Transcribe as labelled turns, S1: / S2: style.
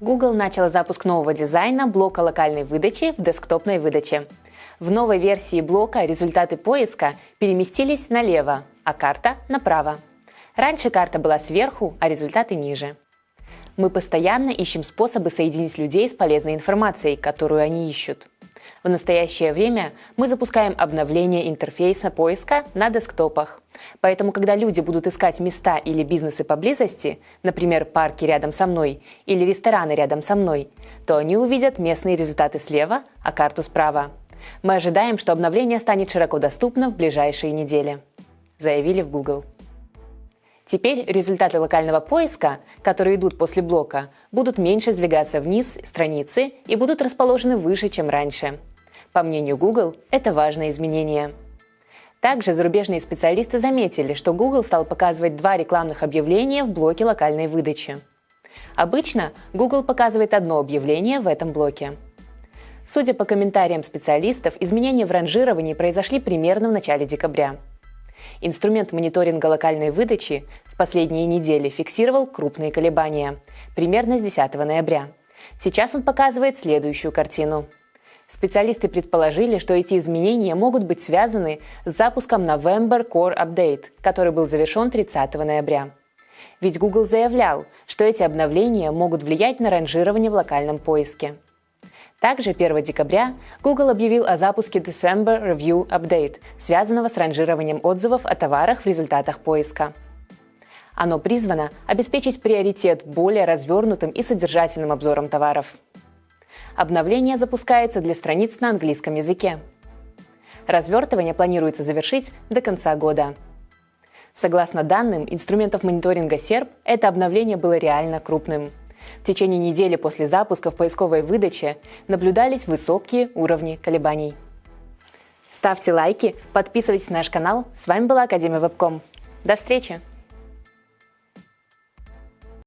S1: Google начала запуск нового дизайна блока локальной выдачи в десктопной выдаче. В новой версии блока результаты поиска переместились налево, а карта направо. Раньше карта была сверху, а результаты ниже. Мы постоянно ищем способы соединить людей с полезной информацией, которую они ищут. В настоящее время мы запускаем обновление интерфейса поиска на десктопах. Поэтому, когда люди будут искать места или бизнесы поблизости, например, парки рядом со мной или рестораны рядом со мной, то они увидят местные результаты слева, а карту справа. Мы ожидаем, что обновление станет широко доступно в ближайшие недели, заявили в Google. Теперь результаты локального поиска, которые идут после блока, будут меньше сдвигаться вниз страницы и будут расположены выше, чем раньше. По мнению Google, это важное изменение. Также зарубежные специалисты заметили, что Google стал показывать два рекламных объявления в блоке локальной выдачи. Обычно Google показывает одно объявление в этом блоке. Судя по комментариям специалистов, изменения в ранжировании произошли примерно в начале декабря. Инструмент мониторинга локальной выдачи в последние недели фиксировал крупные колебания, примерно с 10 ноября. Сейчас он показывает следующую картину – Специалисты предположили, что эти изменения могут быть связаны с запуском November Core Update, который был завершен 30 ноября. Ведь Google заявлял, что эти обновления могут влиять на ранжирование в локальном поиске. Также 1 декабря Google объявил о запуске December Review Update, связанного с ранжированием отзывов о товарах в результатах поиска. Оно призвано обеспечить приоритет более развернутым и содержательным обзором товаров. Обновление запускается для страниц на английском языке. Развертывание планируется завершить до конца года. Согласно данным инструментов мониторинга SERP, это обновление было реально крупным. В течение недели после запуска в поисковой выдаче наблюдались высокие уровни колебаний. Ставьте лайки, подписывайтесь на наш канал. С вами была Академия Вебком. До встречи!